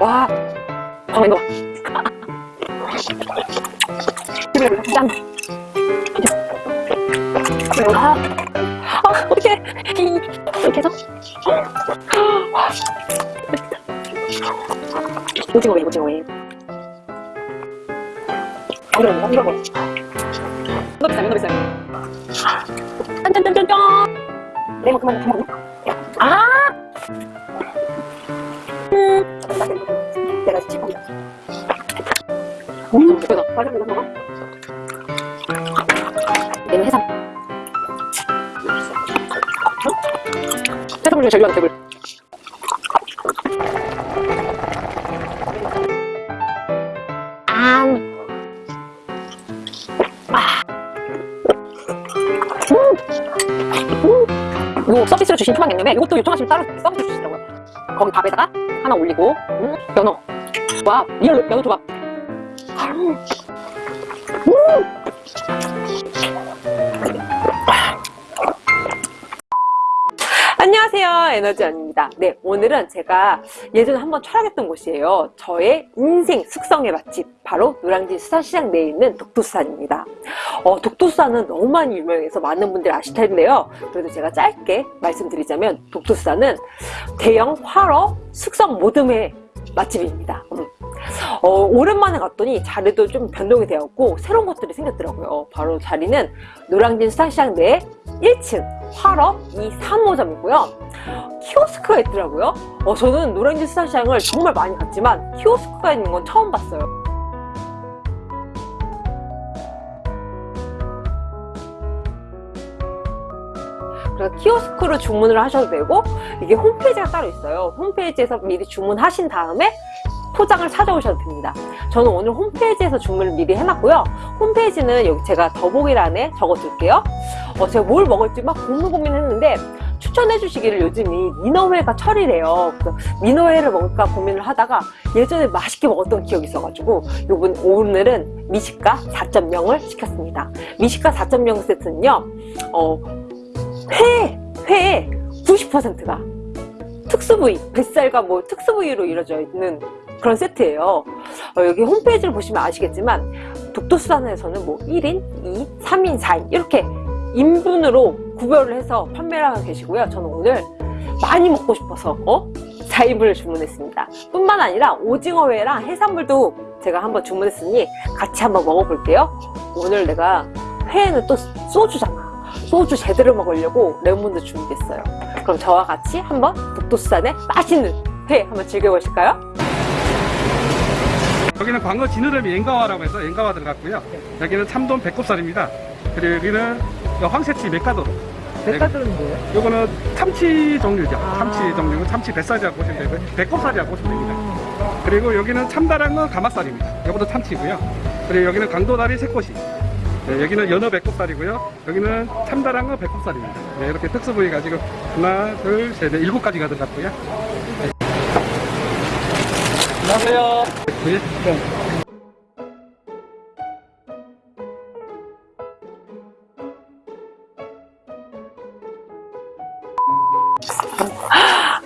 와, 광어 이거 봐. 짠. 아, 아, 어떡해. 이렇게 해서. 와, 오징어 회, 오징어 회. 이거 비싸요. 짠짠짠짠짠. 내가 그만, 그만. 아! 음. 내가. 음, 해삼. 중에 제일 좋아하는. 음. 서비스로 주신 투망냉면에 이것도 요청하시면 따로 서비스 주시더라고요. 거기 밥에다가 하나 올리고 음, 연어. 와, 리얼 연어 조각. 음. 안 에너지원입니다. 네 오늘은 제가 예전에 한번 촬영했던 곳이에요. 저의 인생 숙성의 맛집 바로 노량진 수산시장 내에 있는 독도수산입니다. 어, 독도수산은 너무 많이 유명해서 많은 분들이 아실 텐데요. 그래도 제가 짧게 말씀드리자면 독도수산은 대형 활어 숙성 모듬회 맛집입니다. 음. 어, 오랜만에 갔더니 자리도 좀 변동이 되었고 새로운 것들이 생겼더라고요. 바로 자리는 노량진 수산시장 내 1층 활업 235점이고요. 키오스크가 있더라고요. 어, 저는 노량진 수산시장을 정말 많이 갔지만 키오스크가 있는 건 처음 봤어요. 그래서 키오스크로 주문을 하셔도 되고 이게 홈페이지가 따로 있어요. 홈페이지에서 미리 주문하신 다음에 포장을 찾아오셔도 됩니다. 저는 오늘 홈페이지에서 주문을 미리 해놨고요. 홈페이지는 여기 제가 더보기란에 적어둘게요. 어, 제가 뭘 먹을지 막 고민 고민했는데 추천해 주시기를 요즘이 민어회가 철이래요. 그래서 민어회를 먹을까 고민을 하다가 예전에 맛있게 먹었던 기억이 있어가지고 요번 오늘은 미식가 4.0을 시켰습니다. 미식가 4.0 세트는요 어, 회, 회의 90%가 특수부위, 뱃살과 뭐 특수부위로 이루어져 있는 그런 세트예요. 어, 여기 홈페이지를 보시면 아시겠지만 독도수산에서는 뭐 1인, 2, 3인, 4인 이렇게 인분으로 구별을 해서 판매를 하고 계시고요. 저는 오늘 많이 먹고 싶어서 어? 4인분을 주문했습니다. 뿐만 아니라 오징어회랑 해산물도 제가 한번 주문했으니 같이 한번 먹어볼게요. 오늘 내가 회에는 또 소주잖아. 소주 제대로 먹으려고 레몬도 준비했어요. 그럼 저와 같이 한번 독도수산의 맛있는 회 한번 즐겨보실까요? 여기는 광어 지느러미 앵가와라고 해서 앵가와 들어갔고요. 여기는 참돔 배꼽살입니다. 그리고 여기는 황새치 맥가도로 백화점은 뭐예요? 요거는 참치 종류죠. 아. 참치 종류 참치 뱃살이라고 보시면 되고요. 배꼽살이라고 보시면 됩니다. 그리고 여기는 참다랑어 가마살입니다. 요것도 참치고요. 그리고 여기는 강도다리 새꼬시. 네, 여기는 연어 배꼽살이고요. 여기는 참다랑어 배꼽살입니다. 네, 이렇게 특수 부위 가지고 하나 둘 셋 넷 일곱 가지가 들어갔고요. 네. 안녕하세요. 네.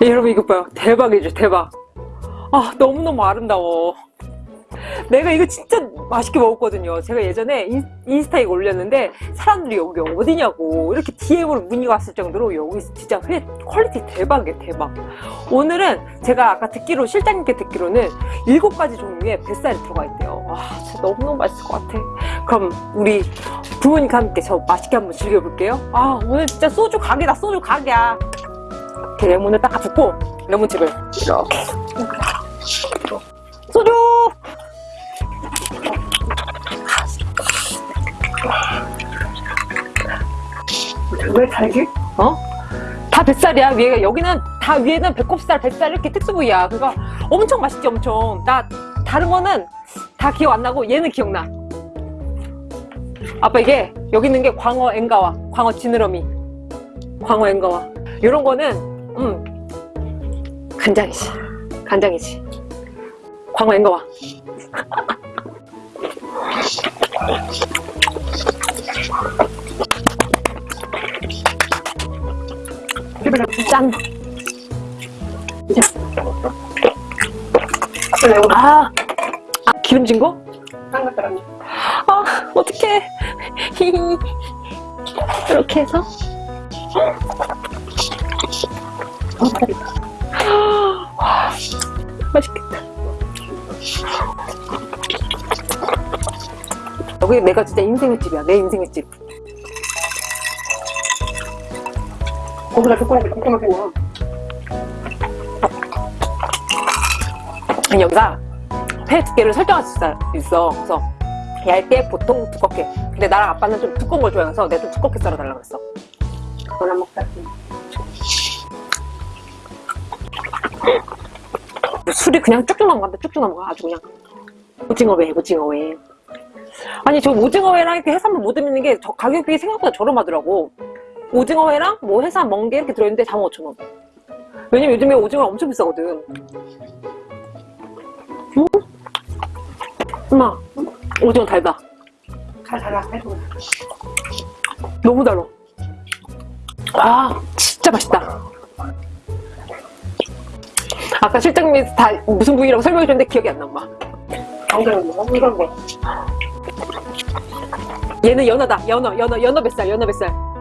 네, 여러분 이거 봐요. 대박이죠 대박. 아 너무너무 아름다워 내가 이거 진짜 맛있게 먹었거든요. 제가 예전에 인, 인스타에 올렸는데 사람들이 여기 어디냐고 이렇게 DM으로 문의가 왔을 정도로 여기 진짜 회 quality 대박이에요 대박. 오늘은 제가 아까 듣기로 실장님께 듣기로는 일곱 가지 종류의 뱃살이 들어가 있대요. 와 진짜 너무너무 맛있을 것 같아. 그럼 우리 부모님과 함께 저 맛있게 한번 즐겨볼게요. 아 오늘 진짜 소주 각이다 소주 각이야. 이렇게 레몬을 딱 붓고 레몬즙을 이렇게 왜 달기? 어? 다 뱃살이야. 위에 여기는 다 위에는 배꼽살 뱃살 이렇게 특수 부위야. 그러니까 엄청 맛있지 엄청. 나 다른 거는 다 기억 안 나고 얘는 기억나. 아빠 이게 여기 있는 게 광어 앵가와 광어 지느러미 광어 앵가와. 이런 거는 음 간장이지. 간장이지. 광어 앵가와 짠. 아, 아 기름진 거? 아, 어떡해. 이렇게 해서. 와, 맛있겠다. 여기 내가 진짜 인생의 집이야. 내 인생의 집. 조금만 먹어. 아니, 여기가 회 두께를 설정할 수 있어-. 그래서 얇게 보통 두껍게. 근데 나랑 아빠는 좀 두꺼운 걸 좋아해서 내가 좀 두껍게 썰어달라고 했어. 그거나 먹자. 술이 그냥 쭉쭉 넘어간다. 쭉쭉 넘어가. 아주 그냥. 오징어회, 오징어회. 아니, 저 오징어회랑 이렇게 해산물 못 드는 게저 가격이 생각보다 저렴하더라고. 오징어회랑 뭐 해산 멍게 이렇게 들어있는데 45,000원. 왜냐면 요즘에 오징어 엄청 비싸거든. 응? 엄마, 오징어 달다. 잘. 해도. 너무 달아. 아, 진짜 맛있다. 아까 실장님이 다 무슨 부위라고 설명해 줬는데 기억이 안 나, 엄마. 얘는 연어다. 연어, 연어, 연어 뱃살, 연어 뱃살.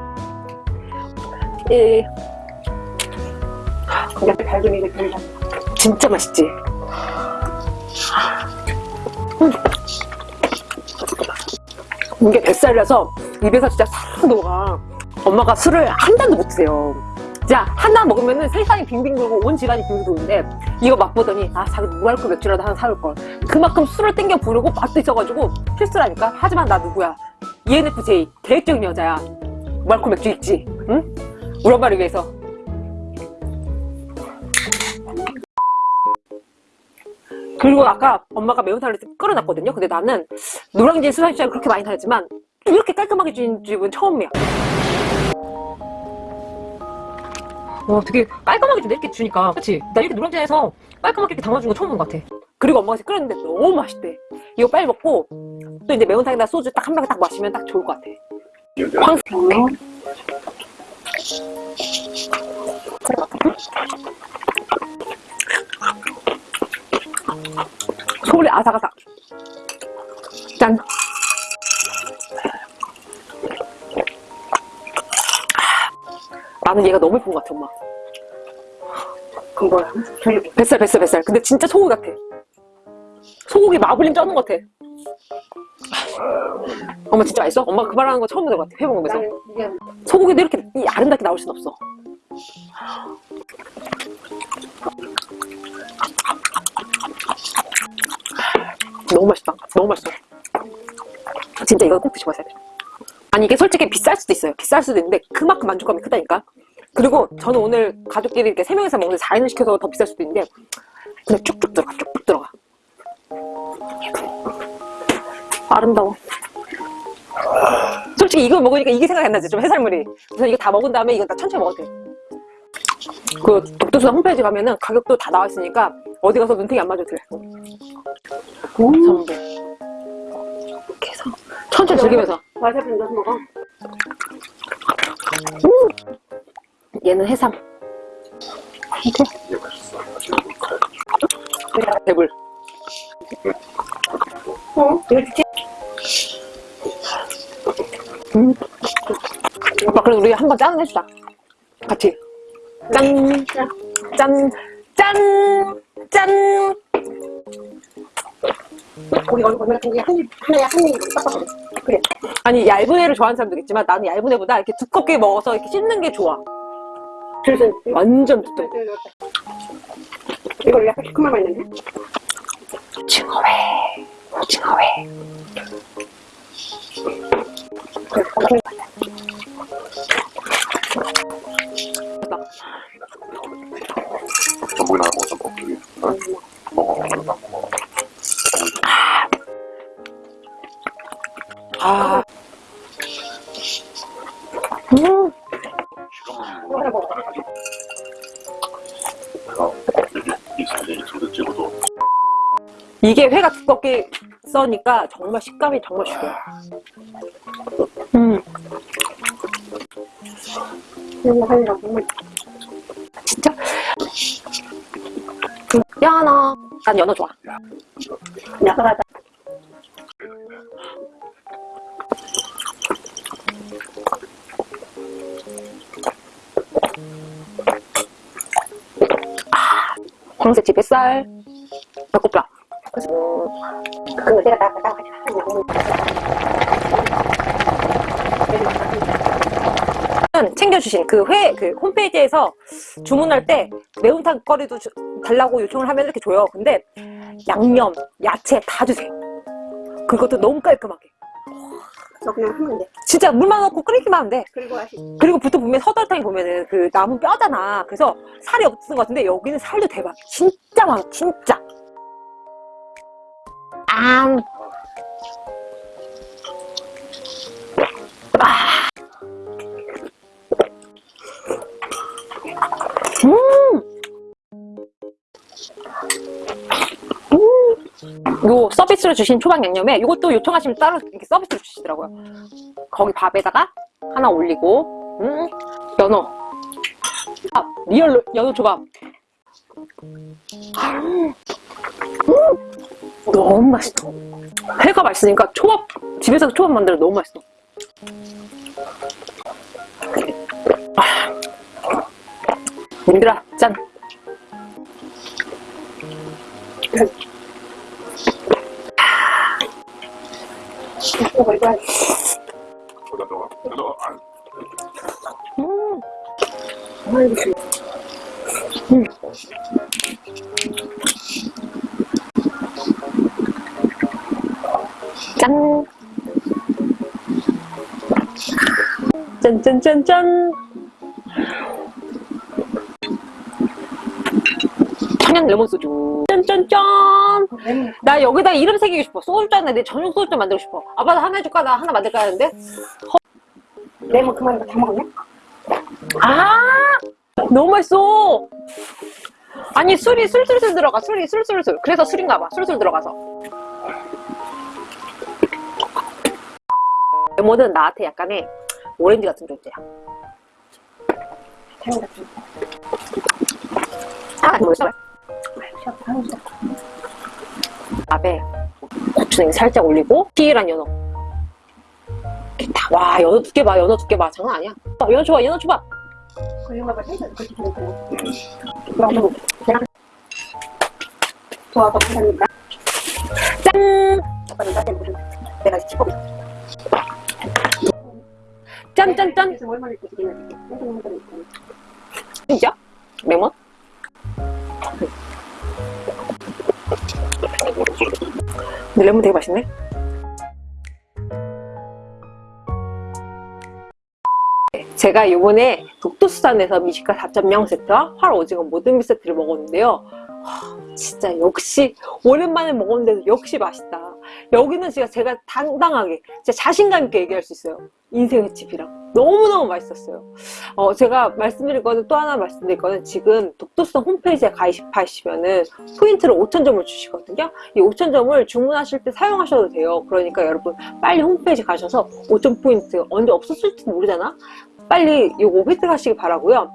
예, 그냥 달걀이 이렇게 들어가. 진짜 맛있지. 음. 이게 뱃살이라서 입에서 진짜 싹 녹아. 엄마가 술을 한 잔도 못 드세요. 자, 하나 먹으면은 세상이 빙빙 돌고 온 집안이 빙빙 도는데 이거 맛보더니 아, 자기 무알콜 맥주라도 하나 사올 걸. 그만큼 술을 땡겨 부르고 맛도 있어가지고 필수라니까. 하지만 나 누구야? ENFJ 계획적인 여자야. 무알콜 맥주 있지? 응? 우리 엄마를 위해서. 그리고 아까 엄마가 매운탕을 끓여놨거든요. 근데 나는 노량진 수산시장 그렇게 많이 다녔지만 이렇게 깔끔하게 주는 집은 처음이야. 와, 되게 깔끔하게 준다 이렇게 주니까. 그치? 나 이렇게 노량진에서 깔끔하게 이렇게 담아준 거 처음 본 것 같아. 그리고 엄마가 끓였는데 너무 맛있대. 이거 빨리 먹고 또 이제 매운탕에다 소주 딱한병딱 마시면 딱 좋을 것 같아. 황 소리 아삭아삭. 짠. 나는 얘가 너무 예쁜 것 같아, 엄마. 그? 저기 뱃살, 뱃살, 뱃살. 근데 진짜 소고기 같아. 소고기 마블링 쪄는 것 같아. 엄마 진짜 맛있어? 엄마 그 말하는 거 처음 들은 것 같아, 회 먹으면서. 소고기도 이렇게 이 아름답게 나올 순 없어. 너무 맛있다. 너무 맛있어. 진짜 이거 꼭 드셔보세요. 아니 이게 솔직히 비쌀 수도 있어요. 비쌀 수도 있는데 그만큼 만족감이 크다니까. 그리고 저는 오늘 가족끼리 이렇게 세 명이서 먹는데 4인을 시켜서 더 비쌀 수도 있는데 그냥 쭉쭉 들어가, 쭉쭉 들어가. 아름다워. 솔직히 이거 먹으니까 이게 생각이 안 나지 좀 해산물이. 그래서 이거 다 먹은 다음에 이거 다 천천히 먹어도 돼그 독도수산 홈페이지 가면은 가격도 다 나와 있으니까 어디 가서 눈탱이 안 맞아도 돼. 전부 이렇게 해서 천천히 즐기면서. 와사비 넣어서 먹어. 얘는 해삼. 배불 어? 이거 진 그래도 우리 한번 짠 해주자 같이 짠 짠, 짠, 짠. 우리 얼굴 보면 이게 한 입, 하나에 한 입, 빡빡해. 그래. 아니 얇은 애를 좋아하는 사람도 있지만 나는 얇은 애보다 이렇게 두껍게 먹어서 이렇게 씹는 게 좋아. 그래서 완전 두꺼워. 이걸 약간 시큼한 맛 있는데? 오징어회, 오징어회. 그래, 전복이나 먹어 먹어 아. 음, 이거 하나 먹어. 여기 이 사진이 도대 찍어도 이게 회가 두껍게 써니까 정말 식감이 정말 죽여요. 음, 연어. 진짜? 음, 연어. 난 연어 좋아. 야가다. 황새치 뱃살. 배고프다. 그거 내가 같이 하는 챙겨주신 그 회, 그 홈페이지에서 주문할 때 매운탕 거리도 주- 달라고 요청을 하면 이렇게 줘요. 근데 양념, 야채 다 주세요. 그것도 너무 깔끔하게. 저 그냥 하면 돼. 진짜 물만 넣고 끓이기만 하면 돼. 그리고 다시 그리고 보통 보면 서달탕이 보면은 그 나무 뼈잖아. 그래서 살이 없는 것 같은데 여기는 살도 대박. 진짜 많아, 진짜. 아. 아. 서비스로 주신 초밥 양념에 이것도 요청하시면 따로 이렇게 서비스로 주시더라고요. 거기 밥에다가 하나 올리고 음, 연어. 아, real 연어 초밥 음, 너무 맛있어. 회가 맛있으니까 초밥 집에서 초밥 만들어 너무 맛있어. 아, 님들아 짠 이거 이거. 여기다 넣어. 안. 음, 아이고 씨. 짠 짠짠짠짠 청양 레몬 소주 짠짠짠 레몬 나 여기다 이름 새기고 싶어. 소주잔에 내 전용 소주잔 만들고 싶어. 아빠 나 하나 해줄까? 나 하나 만들까 하는데. 레몬 그만 다 먹었네. 아! 너무 맛있어! 아니, 술이 술술술 들어가. 술이 술술술. 그래서 술인가 봐. 술술 들어가서. 레몬은 나한테 약간의 오렌지 같은 존재야. 아, 뭐였어? 밥에 고추냉이 살짝 올리고 피이란 연어. 이렇게 다, 와, 연어 두께 봐. 연어 두께 봐. 장난 아니야. 어, 연어 줘봐. 연어 감사합니다. 짠! 짠짠짠! 진짜? 레몬? 근데 레몬 되게 맛있네. 제가 요번에 독도수산에서 미식가 4.0 세트와 활 오징어 모든 세트를 먹었는데요. 하, 진짜 역시 오랜만에 먹었는데도 역시 맛있다. 여기는 진짜 제가 당당하게 진짜 자신감 있게 얘기할 수 있어요. 인생의 집이랑 너무너무 맛있었어요. 어, 제가 말씀드릴 거는 또 하나 말씀드릴 거는 지금 독도성 홈페이지에 가입하시면은 포인트를 5,000점을 주시거든요. 이 5,000점을 주문하실 때 사용하셔도 돼요. 그러니까 여러분 빨리 홈페이지 가셔서 5,000 포인트 언제 없었을지도 모르잖아? 빨리 이거 획득하시기 바라고요.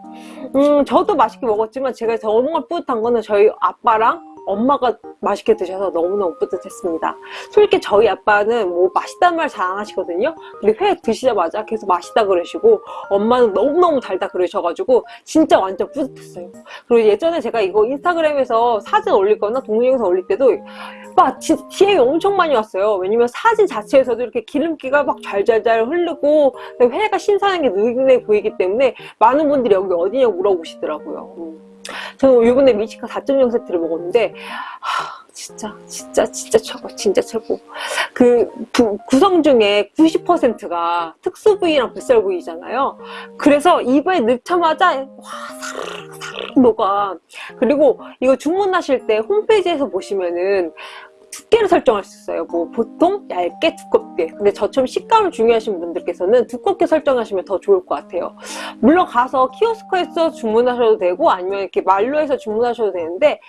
음, 저도 맛있게 먹었지만 제가 정말 뿌듯한 거는 저희 아빠랑 엄마가 맛있게 드셔서 너무너무 뿌듯했습니다. 솔직히 저희 아빠는 뭐 맛있다는 말 잘 안 하시거든요. 근데 회 드시자마자 계속 맛있다 그러시고 엄마는 너무너무 달다 그러셔가지고 진짜 완전 뿌듯했어요. 그리고 예전에 제가 이거 인스타그램에서 사진 올리거나 동영상 올릴 때도 막 진짜 DM이 엄청 많이 왔어요. 왜냐면 사진 자체에서도 이렇게 기름기가 막 잘잘잘 흐르고 회가 신선한 게 눈에 보이기 때문에 많은 분들이 여기 어디냐고 물어보시더라고요. 음. 저는 이번에 미치카 4.0 세트를 먹었는데 하, 진짜 진짜 진짜 최고 진짜 최고 그 부- 구성 중에 90%가 특수 부위랑 뱃살 부위잖아요 그래서 입에 넣자마자 와 사르르 녹아 그리고 이거 주문하실 때 홈페이지에서 보시면은 두께를 설정할 수 있어요. 뭐 보통 얇게 두껍게. 근데 저처럼 식감을 중요하신 분들께서는 두껍게 설정하시면 더 좋을 것 같아요. 물론 가서 키오스크에서 주문하셔도 되고 아니면 이렇게 말로 해서 주문하셔도 되는데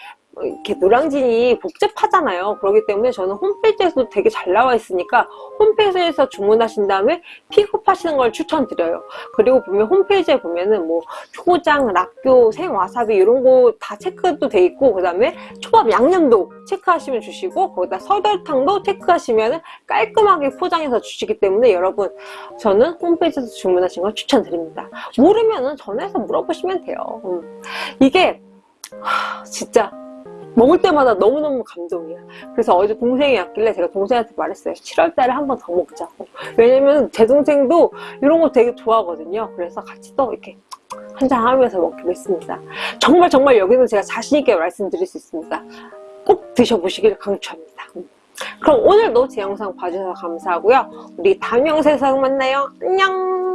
이렇게 노량진이 복잡하잖아요. 그렇기 때문에 저는 홈페이지에서도 되게 잘 나와 있으니까 홈페이지에서 주문하신 다음에 픽업하시는 걸 추천드려요. 그리고 보면 홈페이지에 보면은 뭐 초장, 락교, 생와사비 이런 거 다 체크도 돼 있고 그 다음에 초밥 양념도 체크하시면 주시고 거기다 설설탕도 체크하시면 깔끔하게 포장해서 주시기 때문에 여러분 저는 홈페이지에서 주문하신 걸 추천드립니다. 모르면은 전화해서 물어보시면 돼요. 음. 이게 하, 진짜 먹을 때마다 너무너무 감동이야. 그래서 어제 동생이 왔길래 제가 동생한테 말했어요. 7월 달에 한 번 더 먹자고. 왜냐면 제 동생도 이런 거 되게 좋아하거든요. 그래서 같이 또 이렇게 한잔 하면서 먹기로 했습니다. 정말 정말 여기는 제가 자신있게 말씀드릴 수 있습니다. 꼭 드셔보시길 강추합니다. 그럼 오늘도 제 영상 봐주셔서 감사하고요. 우리 다음 영상에서 만나요. 안녕!